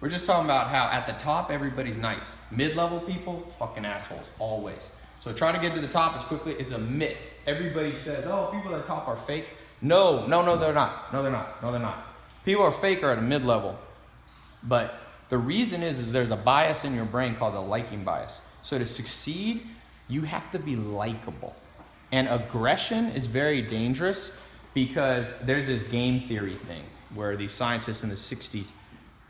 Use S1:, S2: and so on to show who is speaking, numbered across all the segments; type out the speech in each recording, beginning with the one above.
S1: We're just talking about how at the top everybody's nice. Mid-level people, fucking assholes, always. So try to get to the top as quickly. It's a myth. Everybody says, oh, people at the top are fake. No, no, no, they're not. No, they're not. No, they're not. People are fake or at a mid-level. But the reason is, is there's a bias in your brain called the liking bias. So to succeed, you have to be likable. And aggression is very dangerous because there's this game theory thing where these scientists in the 60s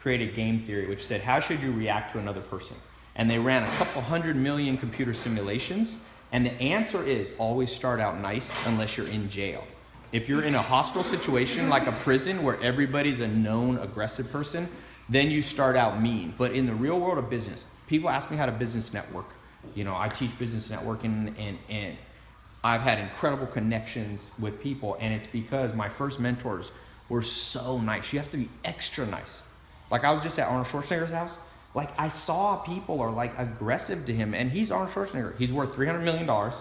S1: created game theory, which said, how should you react to another person? And they ran a couple hundred million computer simulations. And the answer is always start out nice unless you're in jail. If you're in a hostile situation like a prison where everybody's a known aggressive person, then you start out mean. But in the real world of business, people ask me how to business network. You know, I teach business networking and, and I've had incredible connections with people and it's because my first mentors were so nice. You have to be extra nice. Like I was just at Arnold Schwarzenegger's house. Like I saw people are like aggressive to him and he's Arnold Schwarzenegger. He's worth $300 million.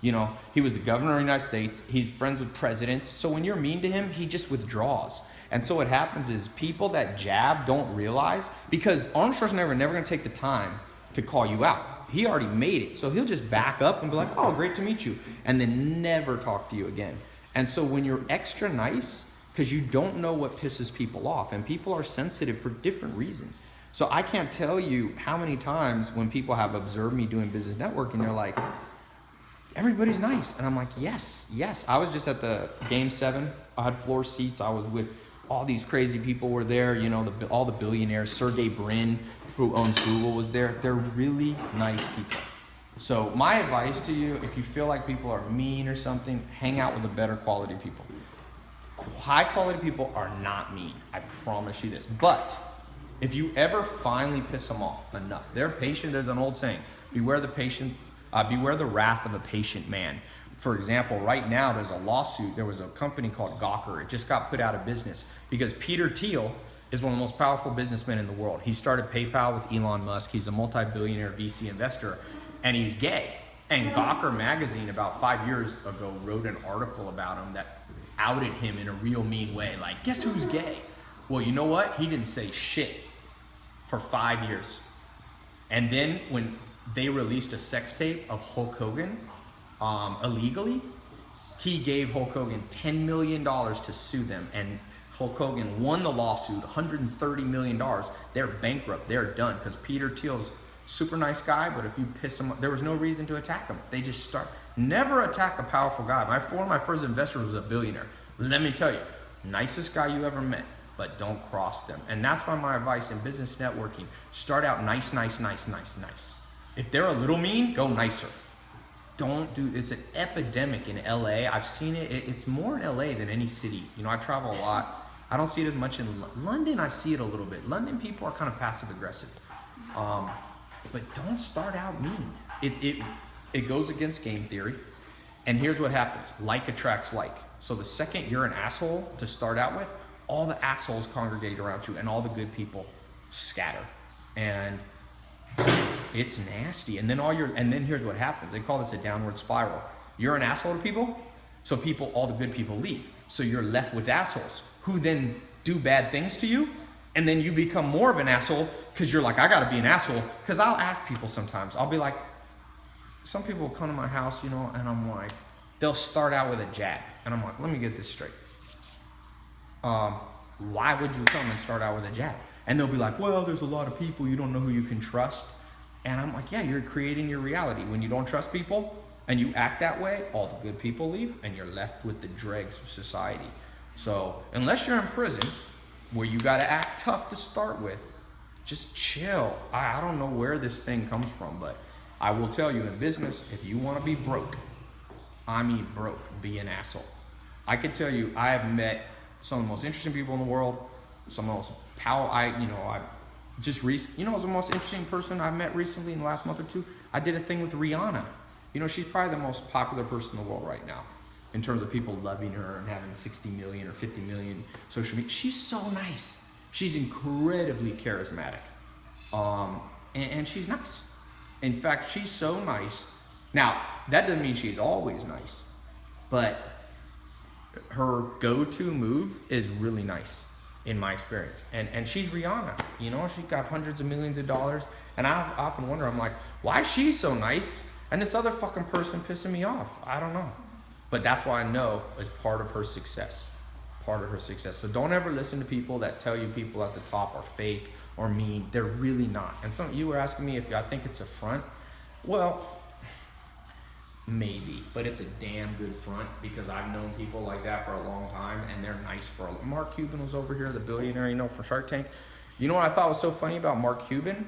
S1: You know, he was the governor of the United States. He's friends with presidents. So when you're mean to him, he just withdraws. And so what happens is people that jab don't realize because Arnold Schwarzenegger never gonna take the time to call you out. He already made it. So he'll just back up and be like, oh, great to meet you. And then never talk to you again. And so when you're extra nice, because you don't know what pisses people off and people are sensitive for different reasons. So I can't tell you how many times when people have observed me doing business networking, they're like, everybody's nice. And I'm like, yes, yes. I was just at the game seven. I had floor seats. I was with all these crazy people were there, you know, the, all the billionaires, Sergey Brin, who owns Google was there. They're really nice people. So my advice to you, if you feel like people are mean or something, hang out with the better quality people. High quality people are not mean. I promise you this. But if you ever finally piss them off enough, they're patient. There's an old saying, beware the patient, uh, beware the wrath of a patient man. For example, right now there's a lawsuit. There was a company called Gawker. It just got put out of business because Peter Thiel is one of the most powerful businessmen in the world. He started PayPal with Elon Musk. He's a multi-billionaire VC investor and he's gay. And Gawker magazine about five years ago wrote an article about him that outed him in a real mean way. Like, guess who's gay? Well, you know what? He didn't say shit for five years. And then when they released a sex tape of Hulk Hogan um, illegally, he gave Hulk Hogan $10 million to sue them. And Hulk Hogan won the lawsuit, $130 million. They're bankrupt. They're done because Peter Thiel's super nice guy, but if you piss him, there was no reason to attack him. They just start, never attack a powerful guy. My, one of my first investors was a billionaire. Let me tell you, nicest guy you ever met, but don't cross them. And that's why my advice in business networking, start out nice, nice, nice, nice, nice. If they're a little mean, go nicer. Don't do, it's an epidemic in LA. I've seen it, it's more in LA than any city. You know, I travel a lot. I don't see it as much in London. I see it a little bit. London people are kind of passive aggressive. Um, but don't start out mean. It, it, it goes against game theory. And here's what happens. Like attracts like. So the second you're an asshole to start out with, all the assholes congregate around you and all the good people scatter. And it's nasty. And then all your and then here's what happens. They call this a downward spiral. You're an asshole to people, so people, all the good people leave. So you're left with assholes who then do bad things to you and then you become more of an asshole because you're like, I gotta be an asshole. Because I'll ask people sometimes, I'll be like, some people will come to my house, you know, and I'm like, they'll start out with a jab. And I'm like, let me get this straight. Um, why would you come and start out with a jab? And they'll be like, well, there's a lot of people, you don't know who you can trust. And I'm like, yeah, you're creating your reality. When you don't trust people and you act that way, all the good people leave and you're left with the dregs of society. So unless you're in prison, where you got to act tough to start with. Just chill. I, I don't know where this thing comes from, but I will tell you in business, if you want to be broke, I mean broke, be an asshole. I can tell you, I have met some of the most interesting people in the world, some of the most power, I, you know, I just recently, you know, was the most interesting person I've met recently in the last month or two. I did a thing with Rihanna. You know, she's probably the most popular person in the world right now in terms of people loving her and having 60 million or 50 million social media. She's so nice. She's incredibly charismatic. Um, and, and she's nice. In fact, she's so nice. Now, that doesn't mean she's always nice, but her go-to move is really nice. in my experience. And and she's Rihanna. You know, she's got hundreds of millions of dollars. And I often wonder, I'm like, why is she so nice? And this other fucking person pissing me off. I don't know. But that's why I know is part of her success. Part of her success. So don't ever listen to people that tell you people at the top are fake or mean. They're really not. And some you were asking me if I think it's a front. Well, maybe, but it's a damn good front because I've known people like that for a long time, and they're nice for a. Mark Cuban was over here, the billionaire, you know, from Shark Tank. You know what I thought was so funny about Mark Cuban?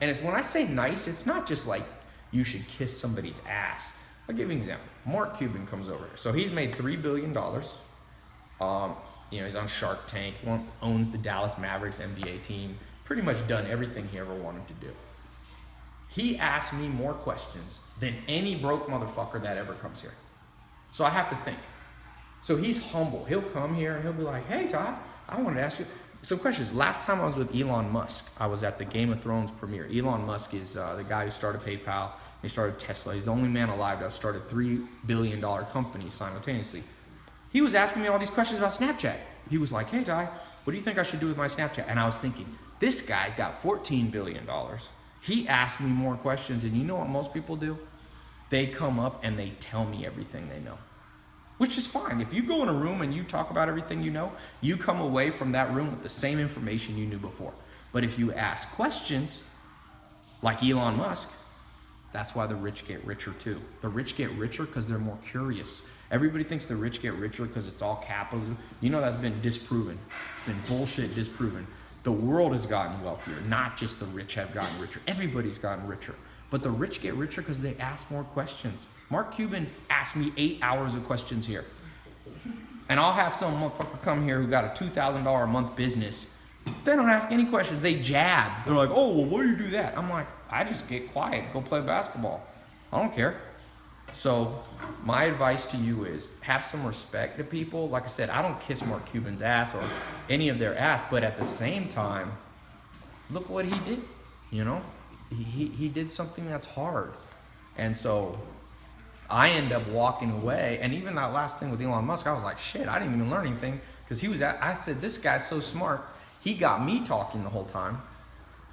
S1: And it's when I say nice, it's not just like you should kiss somebody's ass. I'll give you an example. Mark Cuban comes over here. So he's made $3 billion. Um, you know, he's on Shark Tank, owns the Dallas Mavericks NBA team, pretty much done everything he ever wanted to do. He asked me more questions than any broke motherfucker that ever comes here. So I have to think. So he's humble. He'll come here and he'll be like, hey, Todd, I wanted to ask you some questions. Last time I was with Elon Musk, I was at the Game of Thrones premiere. Elon Musk is uh, the guy who started PayPal. He started Tesla. He's the only man alive to have started three billion dollar companies simultaneously. He was asking me all these questions about Snapchat. He was like, "Hey, Ty, what do you think I should do with my Snapchat?" And I was thinking, this guy's got 14 billion dollars. He asked me more questions, and you know what most people do? They come up and they tell me everything they know which is fine. If you go in a room and you talk about everything you know, you come away from that room with the same information you knew before. But if you ask questions, like Elon Musk, that's why the rich get richer too. The rich get richer because they're more curious. Everybody thinks the rich get richer because it's all capitalism. You know that's been disproven, been bullshit disproven. The world has gotten wealthier, not just the rich have gotten richer. Everybody's gotten richer. But the rich get richer because they ask more questions. Mark Cuban asked me eight hours of questions here. And I'll have some motherfucker come here who got a $2,000 a month business. They don't ask any questions. They jab. They're like, oh, well, why do you do that? I'm like, I just get quiet, go play basketball. I don't care. So my advice to you is have some respect to people. Like I said, I don't kiss Mark Cuban's ass or any of their ass, but at the same time, look what he did. You know, he, he did something that's hard. And so I end up walking away. And even that last thing with Elon Musk, I was like, shit, I didn't even learn anything because he was at, I said, this guy's so smart. He got me talking the whole time.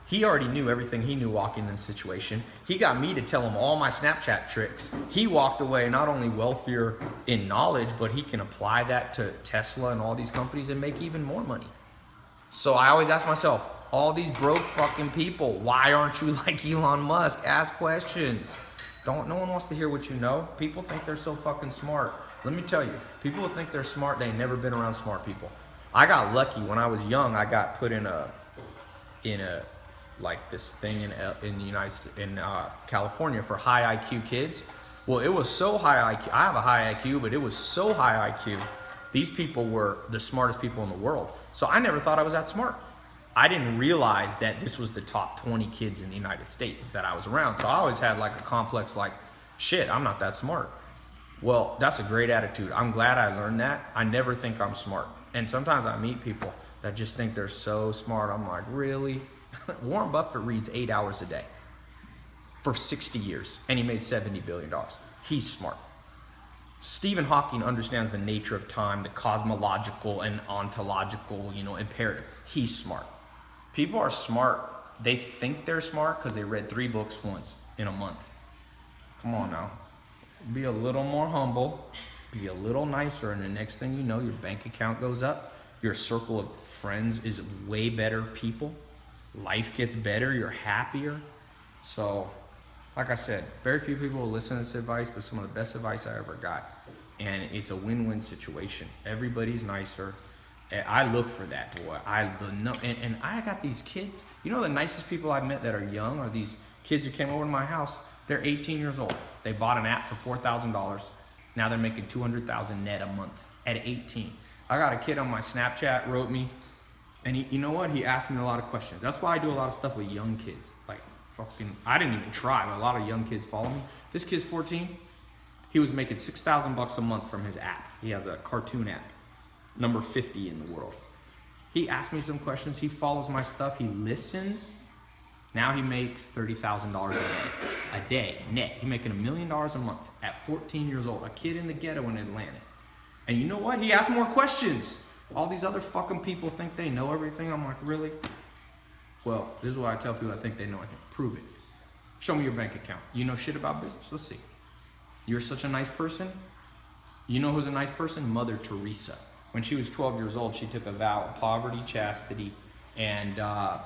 S1: He already knew everything he knew walking in the situation. He got me to tell him all my Snapchat tricks. He walked away not only wealthier in knowledge, but he can apply that to Tesla and all these companies and make even more money. So I always ask myself, all these broke fucking people, why aren't you like Elon Musk? Ask questions. Don't, no one wants to hear what you know. People think they're so fucking smart. Let me tell you, people think they're smart, they ain't never been around smart people. I got lucky when I was young. I got put in a, in a, like this thing in in the United in uh, California for high IQ kids. Well, it was so high IQ. I have a high IQ, but it was so high IQ. These people were the smartest people in the world. So I never thought I was that smart. I didn't realize that this was the top 20 kids in the United States that I was around. So I always had like a complex like, shit, I'm not that smart. Well, that's a great attitude. I'm glad I learned that. I never think I'm smart. And sometimes I meet people that just think they're so smart. I'm like, really? Warren Buffett reads eight hours a day for 60 years and he made $70 billion. He's smart. Stephen Hawking understands the nature of time, the cosmological and ontological, you know, imperative. He's smart. People are smart. They think they're smart because they read three books once in a month. Come on now. Be a little more humble. Be a little nicer. And the next thing you know, your bank account goes up. Your circle of friends is way better people. Life gets better. You're happier. So, like I said, very few people will listen to this advice, but some of the best advice I ever got. And it's a win-win situation. Everybody's nicer. And I look for that, boy. I the no, and, and I got these kids. You know, the nicest people I've met that are young are these kids who came over to my house. They're 18 years old. They bought an app for four thousand dollars. Now they're making 200,000 net a month at 18. I got a kid on my Snapchat wrote me, and he, you know what? He asked me a lot of questions. That's why I do a lot of stuff with young kids. Like fucking, I didn't even try, but a lot of young kids follow me. This kid's 14. He was making 6,000 bucks a month from his app. He has a cartoon app number 50 in the world. He asked me some questions. He follows my stuff. He listens. Now he makes $30,000 a day, a day net. He's making a million dollars a month at 14 years old, a kid in the ghetto in Atlanta. And you know what? He asked more questions. All these other fucking people think they know everything. I'm like, really? Well, this is why I tell people I think they know everything. Prove it. Show me your bank account. You know shit about business. Let's see. You're such a nice person. You know who's a nice person? Mother Teresa. When she was 12 years old, she took a vow of poverty, chastity, and uh,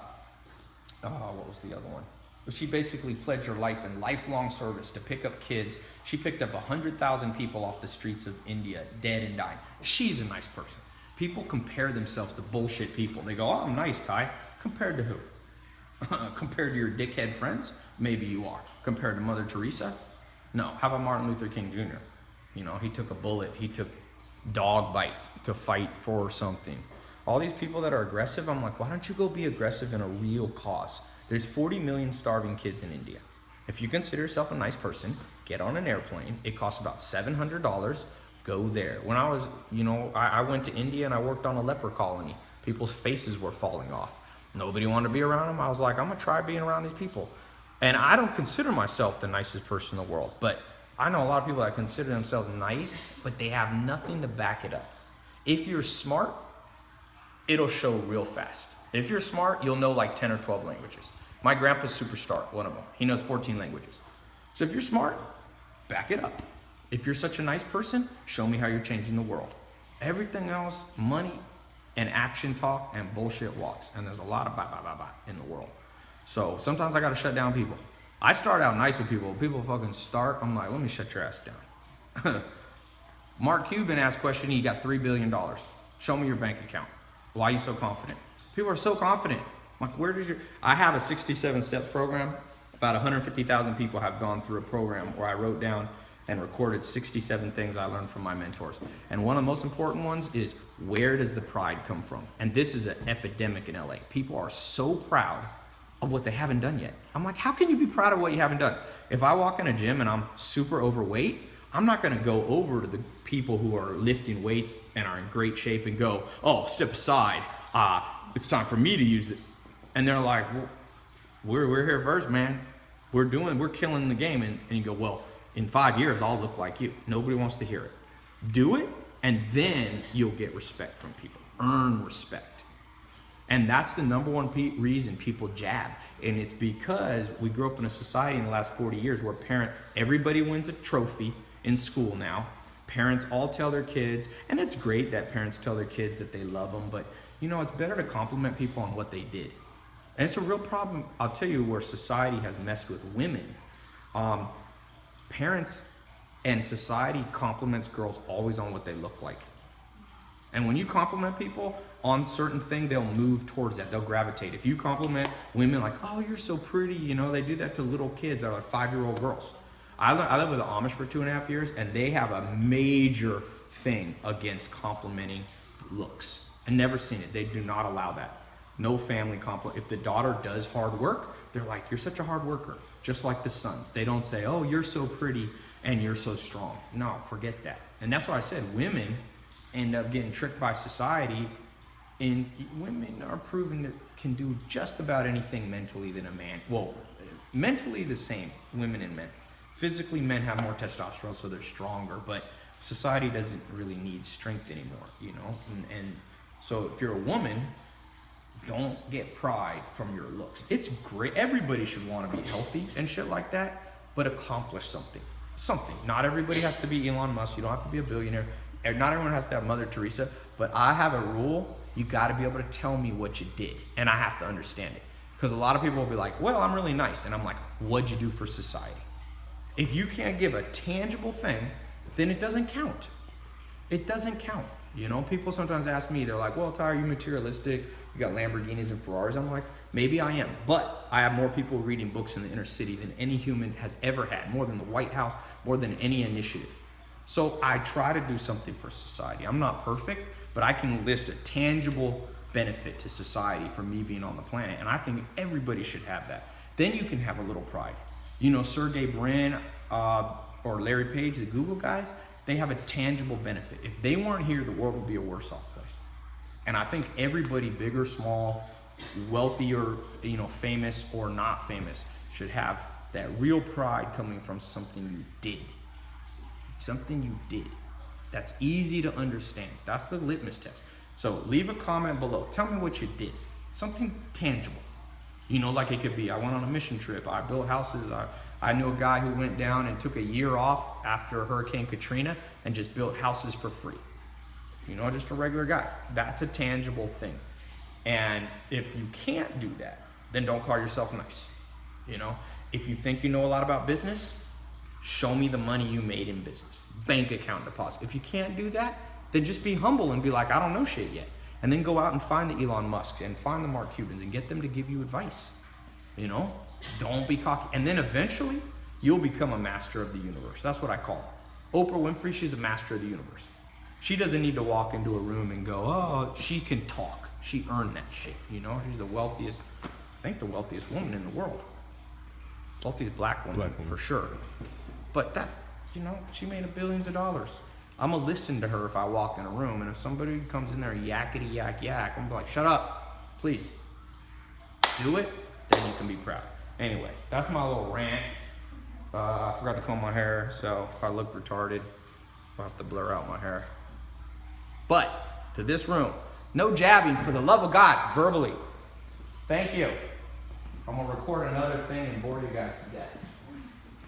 S1: oh, what was the other one? She basically pledged her life in lifelong service to pick up kids. She picked up 100,000 people off the streets of India, dead and dying. She's a nice person. People compare themselves to bullshit people. They go, oh, I'm nice, Ty. Compared to who? Compared to your dickhead friends? Maybe you are. Compared to Mother Teresa? No. How about Martin Luther King Jr.? You know, he took a bullet, he took dog bites to fight for something. All these people that are aggressive, I'm like, why don't you go be aggressive in a real cause? There's 40 million starving kids in India. If you consider yourself a nice person, get on an airplane. It costs about $700. Go there. When I was, you know, I, I went to India and I worked on a leper colony. People's faces were falling off. Nobody wanted to be around them. I was like, I'm gonna try being around these people. And I don't consider myself the nicest person in the world, but I know a lot of people that consider themselves nice, but they have nothing to back it up. If you're smart, it'll show real fast. If you're smart, you'll know like 10 or 12 languages. My grandpa's superstar, one of them. He knows 14 languages. So if you're smart, back it up. If you're such a nice person, show me how you're changing the world. Everything else, money and action talk and bullshit walks. And there's a lot of blah, blah, blah, blah in the world. So sometimes I gotta shut down people. I start out nice with people. People fucking start, I'm like, let me shut your ass down. Mark Cuban asked question, he got $3 billion. Show me your bank account. Why are you so confident? People are so confident. I'm like, where did you, I have a 67 steps program. About 150,000 people have gone through a program where I wrote down and recorded 67 things I learned from my mentors. And one of the most important ones is where does the pride come from? And this is an epidemic in LA. People are so proud of what they haven't done yet. I'm like, how can you be proud of what you haven't done? If I walk in a gym and I'm super overweight, I'm not gonna go over to the people who are lifting weights and are in great shape and go, oh, step aside, uh, it's time for me to use it. And they're like, well, we're, we're here first, man. We're doing, we're killing the game. And, and you go, well, in five years, I'll look like you. Nobody wants to hear it. Do it, and then you'll get respect from people. Earn respect. And that's the number one pe reason people jab. And it's because we grew up in a society in the last 40 years where parent, everybody wins a trophy in school now. Parents all tell their kids, and it's great that parents tell their kids that they love them, but you know, it's better to compliment people on what they did. And it's a real problem, I'll tell you, where society has messed with women. Um, parents and society compliments girls always on what they look like. And when you compliment people on certain thing, they'll move towards that. They'll gravitate. If you compliment women like, oh, you're so pretty, you know, they do that to little kids that are like five-year-old girls. I, I lived with the Amish for two and a half years, and they have a major thing against complimenting looks. i never seen it. They do not allow that. No family compliment. If the daughter does hard work, they're like, you're such a hard worker. Just like the sons. They don't say, oh, you're so pretty and you're so strong. No, forget that. And that's why I said women end up getting tricked by society and women are proven that can do just about anything mentally than a man. Well, mentally the same, women and men. Physically, men have more testosterone, so they're stronger, but society doesn't really need strength anymore, you know? And, and so if you're a woman, don't get pride from your looks. It's great. Everybody should want to be healthy and shit like that, but accomplish something. Something. Not everybody has to be Elon Musk. You don't have to be a billionaire. Not everyone has to have Mother Teresa, but I have a rule. You got to be able to tell me what you did, and I have to understand it. Because a lot of people will be like, well, I'm really nice. And I'm like, what'd you do for society? If you can't give a tangible thing, then it doesn't count. It doesn't count. You know, people sometimes ask me, they're like, well, Ty, are you materialistic? You got Lamborghinis and Ferraris. I'm like, maybe I am. But I have more people reading books in the inner city than any human has ever had, more than the White House, more than any initiative. So I try to do something for society. I'm not perfect, but I can list a tangible benefit to society for me being on the planet. And I think everybody should have that. Then you can have a little pride. You know, Sergey Brin uh, or Larry Page, the Google guys, they have a tangible benefit. If they weren't here, the world would be a worse off. And I think everybody, big or small, wealthy or you know, famous or not famous, should have that real pride coming from something you did something you did that's easy to understand. That's the litmus test. So leave a comment below. Tell me what you did. Something tangible. You know, like it could be I went on a mission trip, I built houses, I, I knew a guy who went down and took a year off after Hurricane Katrina and just built houses for free. You know, just a regular guy. That's a tangible thing. And if you can't do that, then don't call yourself nice. You know, if you think you know a lot about business, show me the money you made in business, bank account deposit. If you can't do that, then just be humble and be like, I don't know shit yet. And then go out and find the Elon Musks and find the Mark Cubans and get them to give you advice. You know, don't be cocky. And then eventually, you'll become a master of the universe. That's what I call it. Oprah Winfrey, she's a master of the universe. She doesn't need to walk into a room and go, oh, she can talk. She earned that shit. You know, she's the wealthiest, I think the wealthiest woman in the world. Wealthiest black woman,
S2: Black woman.
S1: for sure. But that, you know, she made a billions of dollars. I'm gonna listen to her if I walk in a room, and if somebody comes in there yakety yak yak, I'm gonna be like, shut up, please. Do it, then you can be proud. Anyway, that's my little rant. Uh, I forgot to comb my hair, so if I look retarded, I'll have to blur out my hair. But to this room, no jabbing for the love of God, verbally. Thank you. I'm gonna record another thing and bore you guys to death.